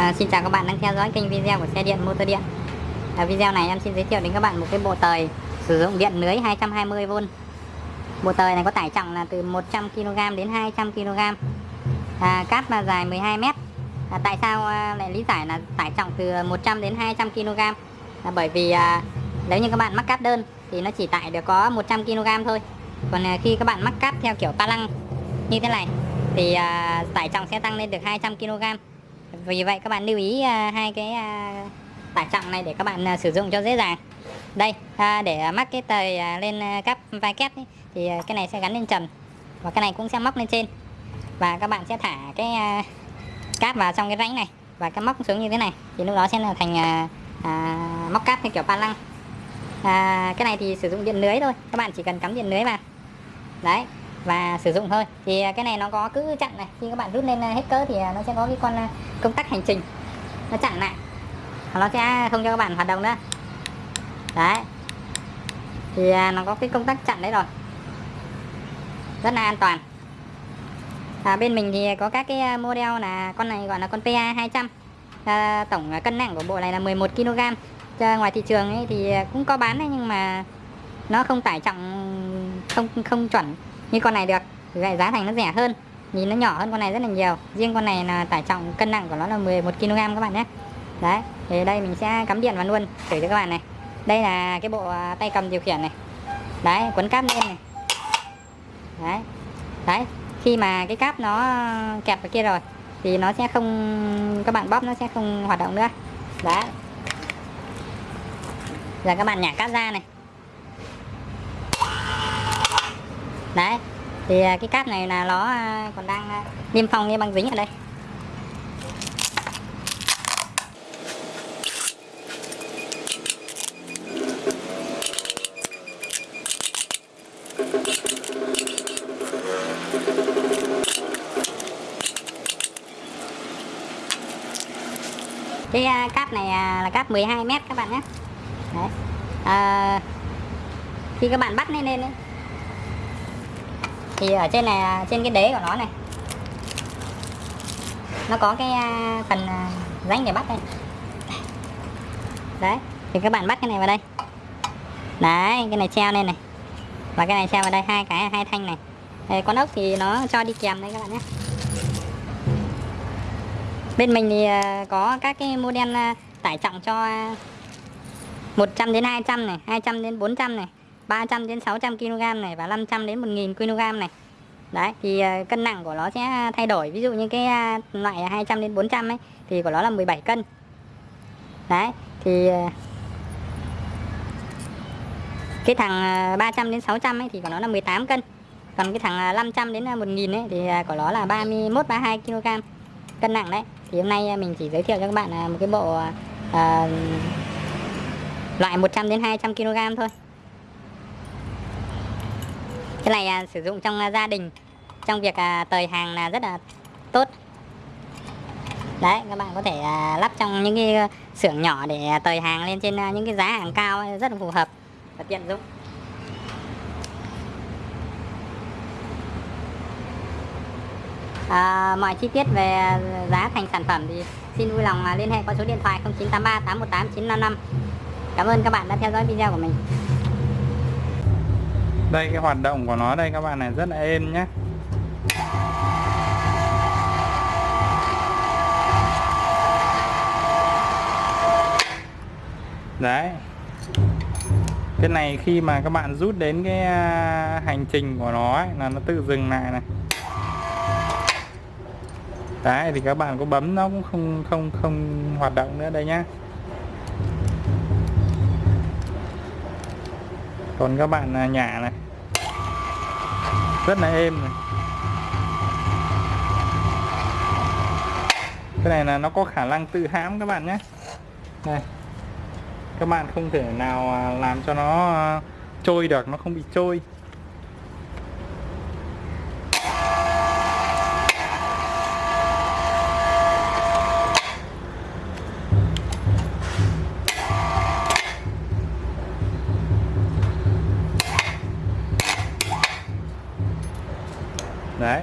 À, xin chào các bạn đang theo dõi kênh video của xe điện motor điện. À, Video này em xin giới thiệu đến các bạn một cái bộ tời sử dụng điện lưới 220V Bộ tời này có tải trọng là từ 100kg đến 200kg à, Cáp là dài 12m à, Tại sao à, lại lý giải là tải trọng từ 100 đến 200kg là Bởi vì à, nếu như các bạn mắc cáp đơn thì nó chỉ tải được có 100kg thôi. Còn à, khi các bạn mắc cáp theo kiểu pa lăng như thế này thì à, tải trọng sẽ tăng lên được 200kg vì vậy các bạn lưu ý à, hai cái à, tải trọng này để các bạn à, sử dụng cho dễ dàng. Đây để mắc cái tời lên à, cắp vai kép ấy, thì cái này sẽ gắn lên trần và cái này cũng sẽ móc lên trên. Và các bạn sẽ thả cái cáp vào trong cái rãnh này và cái móc xuống như thế này thì lúc đó sẽ là thành à, móc cáp theo kiểu pa lăng. À, cái này thì sử dụng điện lưới thôi các bạn chỉ cần cắm điện lưới vào. Đấy và sử dụng thôi. Thì à, cái này nó có cứ chặn này. Khi các bạn rút lên à, hết cỡ thì à, nó sẽ có cái con công tắc hành trình. Nó chặn lại. Nó sẽ không cho các bạn hoạt động nữa. Đấy. Thì nó có cái công tắc chặn đấy rồi. Rất là an toàn. À, bên mình thì có các cái model là con này gọi là con PA 200 à, tổng cân nặng của bộ này là 11 kg. Cho ngoài thị trường ấy thì cũng có bán đấy nhưng mà nó không tải trọng không không chuẩn như con này được vậy giá thành nó rẻ hơn, nhìn nó nhỏ hơn con này rất là nhiều. Riêng con này là tải trọng cân nặng của nó là 11 kg các bạn nhé. Đấy, thì đây mình sẽ cắm điện vào luôn, thử cho các bạn này. Đây là cái bộ à, tay cầm điều khiển này. Đấy, quấn cáp lên này. Đấy đấy, khi mà cái cáp nó kẹp vào kia rồi, thì nó sẽ không, các bạn bóp nó sẽ không hoạt động nữa. Đấy. Giờ các bạn nhả cáp ra này. Đấy thì à, cái cáp này là nó à, còn đang à, niêm phong như băng dính ở đây cái cáp này là cáp 12 mét các bạn nhé Đấy. À, khi các bạn bắt lên lên ấy, thì ở trên này à, trên cái đế của nó này. Nó có cái à, phần à, rãnh để bắt đây. Đấy thì các bạn bắt cái này vào đây. Đấy cái này treo lên này. Và cái này treo vào đây hai cái hai thanh này. Đấy, con ốc thì nó cho đi kèm đấy các bạn nhé. Bên mình thì có các cái model tải trọng cho 100 đến 200 này 200 đến 400 này. 300 đến 600 kg này và 500 đến 1000 kg này. Đấy thì ờ, cân nặng của nó sẽ thay đổi. Ví dụ như cái à, loại 200 đến 400 ấy thì của nó là 17 cân. Đấy thì ờ, cái thằng ờ, 300 đến 600 ấy thì của nó là 18 cân. Còn cái thằng à, 500 đến à, 1000 ấy thì của nó là 31 32 kg cân nặng đấy. Thì hôm nay mình chỉ giới thiệu cho các bạn một cái bộ à, loại 100 đến 200 kg thôi cái này à, sử dụng trong à, gia đình. Trong việc à, tời hàng là rất là tốt. Đấy các bạn có thể à, lắp trong những cái à, xưởng nhỏ để à, tời hàng lên trên à, những cái giá hàng cao rất là phù hợp và tiện dụng. À, mọi chi tiết về à, giá thành sản phẩm thì xin vui lòng à, liên hệ qua số điện thoại 0983 818 955 cảm ơn các bạn đã theo dõi video của mình đây cái hoạt động của nó đây các bạn này rất là êm nhé đấy. Cái này khi mà các bạn rút đến cái à, hành trình của nó ấy, là nó tự dừng lại này. Đấy thì các bạn có bấm nó cũng không không không hoạt động nữa đây nhá. Còn các bạn nhà nhả này. Rất là êm này. Cái này là nó có khả năng tự hãm các bạn nhé. Này các bạn không thể nào à, làm cho nó à, trôi được, nó không bị trôi. Đấy.